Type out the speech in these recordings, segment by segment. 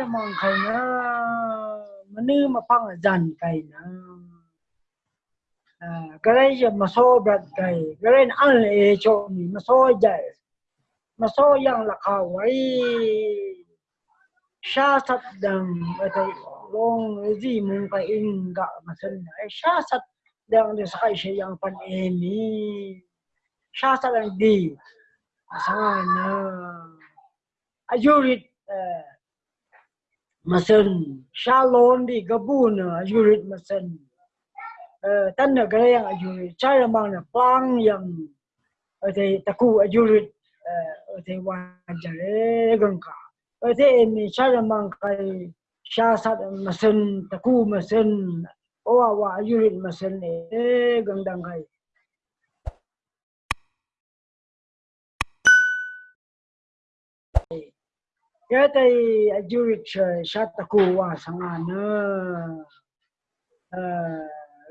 cha mang khai na mà ma pang jan cây, à, cái đấy giờ mà so bật cây, cái đấy ăn lệ cho mình mà so dạy mà so yang là khảo ấy sa sat dang cái long gì mong cái in cả, mà xin đấy. Sa sat đằng để sai sẽ yang pan em đi, sa sat đằng đi sao nữa ajurit masen shalon di gabun ajurit masen tan na gaya yang ajurit cara mana plang yang ate taku ajurit ate wajare gangka ate ini cara mang kai syasat masen taku masen owa wa ajurit masen e gangdang kai ya tai ajurit syat sang wa sangana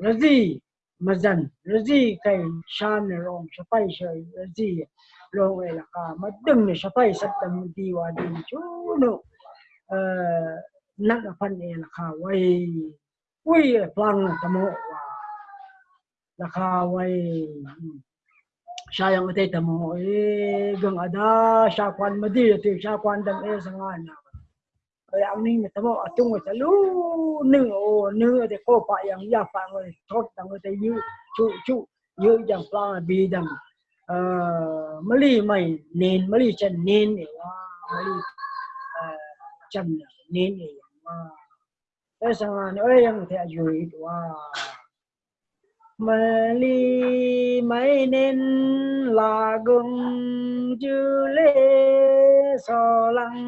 razi mazan razi kai shan rong shapai shai razi rong e la ka madung ne shapai satam di wa di chu no nak pan e la ka wai ui plang tamo wa la ka wai sayang ate tamo e gang ada sha kwan madi te sha kwan dang e sangana yang ni tamo atung ta lu nu o nu te ko pa yang ya pa ngoi thot dang te yu chu chu yu yang pla bi dang uh mali mai nen mali chan ne wa mali uh chan nen ne wa e sangana e yang te ayu wa mali mấy nên là gừng chư lê, so lăng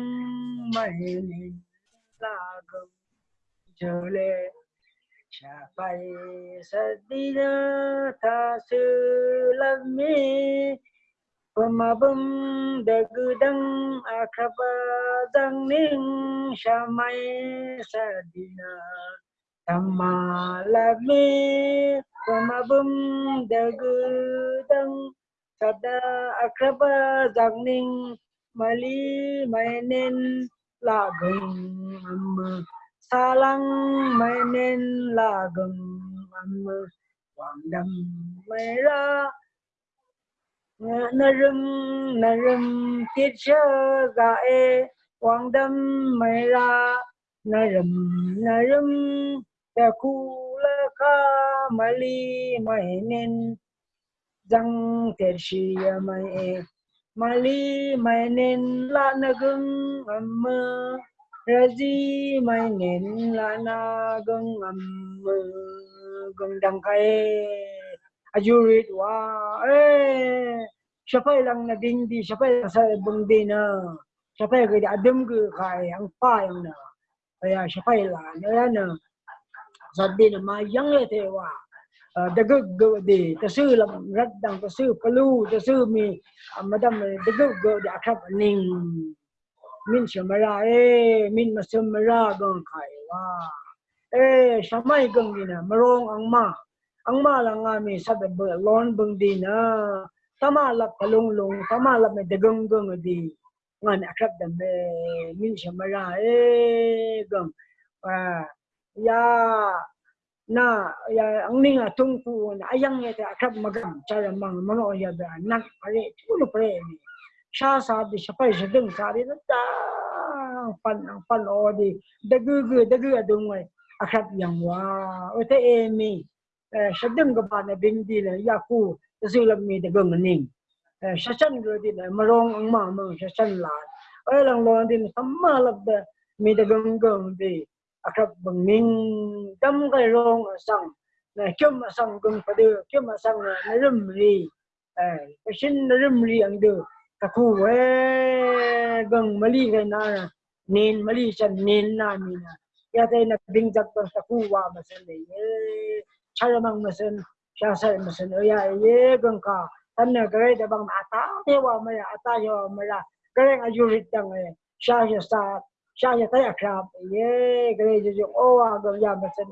mấy nên là gừng chư lê. Cha bay sa đi ra tha sư lâm mi pamabum de gudang akraba dang ning shamai sa đi na Tamalami pamabum dagudang sada akraba zangning mali mainin lagong amma salang mainin lagong amma wangdam mayra narum narum titsha gae wangdam mayra narum narum takula ka mali mainin zang tershi mai mali mainin la nagung amma razi mainin la nagung amma gung dang kai ajurit wa eh shapai lang na ding di shapai sa bung di na shapai ke adem ke kai ang pa yang na kaya shapai la na na สัตว์ดินมายังเลยเทวะเด็กก็ดีจะซื้อลำรัดดังจะซื้อปลูจะซื้อมีมาดำเด็กก็ดีครับนิ่งมินเชมาราเอมินมาเชมาราดองไขว่าเอ้สมัยกังนี่นะมรองอังมาอังมาลังอามีสัตว์เบลอนบังดีนะตามาลับพลุงลุงตามาลับเมดกงกงดีงานอักรับดัมเบมินเชมาราเอกังอ่า ya na ya ang ninga tungku na ayang ya ta akrab magam cara mang mano ya da nak pare tulo pare ni sha sa di sapai sa ding sa di da pan ang pan o di dagu gu dagu adung mai akrab yang wa o te e mi sa ding ga ba na bing di la ya ku ta su lam mi dagu ning sa chan gu di na marong ang ma mo sa chan la ai lang lo di samma lab da mi dagu ngong di akap benging dam kai rong sang na chum sang gung padu kyom chum sang na rum ri eh shin na rum ri ang du ta ku we gung mali kai na nin mali chan nin na mi na ya tai na bing jak ta ka ku wa ma san le ye chara mang ma san sha sa ma san ya ye gung ka tan na gare da bang ata te wa ma ya ata yo ma la gare ajurit dang eh sha sa sha ya tay akrab ye gre je o wa gam ya ma sen